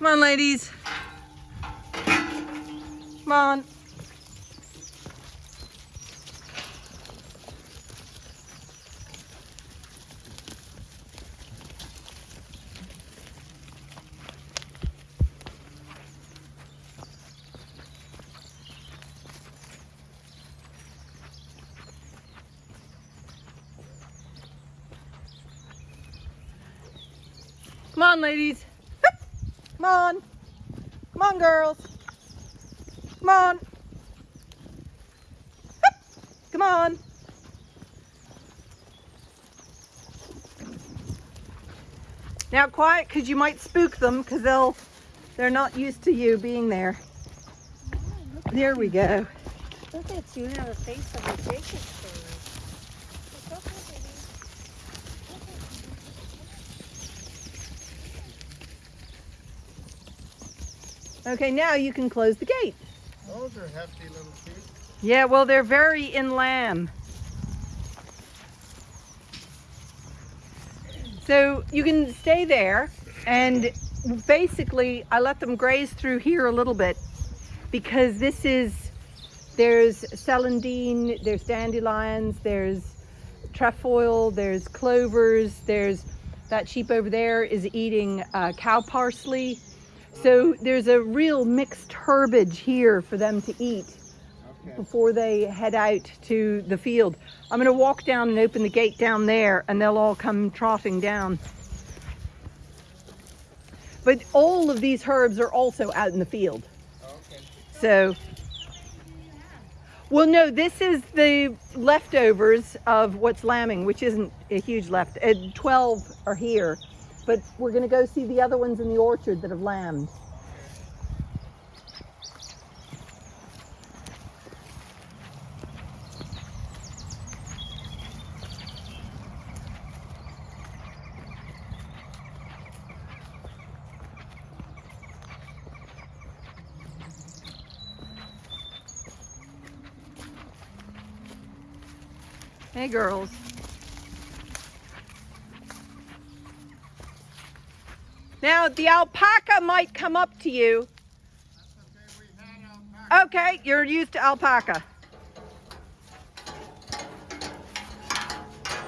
Come on, ladies. Come on. Come on, ladies. Come on. Come on, girls. Come on. Come on. Now quiet, because you might spook them, because they'll, they're not used to you being there. Oh, there we go. Look at you have a face of a Jacob Okay, now you can close the gate. Those are hefty little feet. Yeah, well, they're very in lamb. So you can stay there and basically I let them graze through here a little bit because this is, there's celandine, there's dandelions, there's trefoil, there's clovers, there's that sheep over there is eating uh, cow parsley. So there's a real mixed herbage here for them to eat Okay. before they head out to the field. I'm going to walk down and open the gate down there and they'll all come trotting down. But all of these herbs are also out in the field. Okay. So, well, no, this is the leftovers of what's lambing, which isn't a huge left. Uh, 12 are here, but we're going to go see the other ones in the orchard that have lambed. Hey, girls. Now, the alpaca might come up to you. Okay. Okay, you're used to alpaca.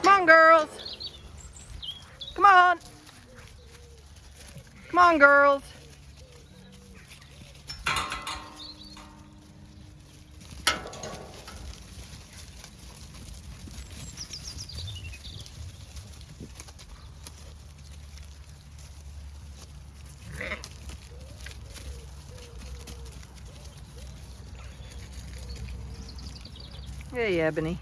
Come on, girls. Come on. Come on, girls. Hey, Ebony.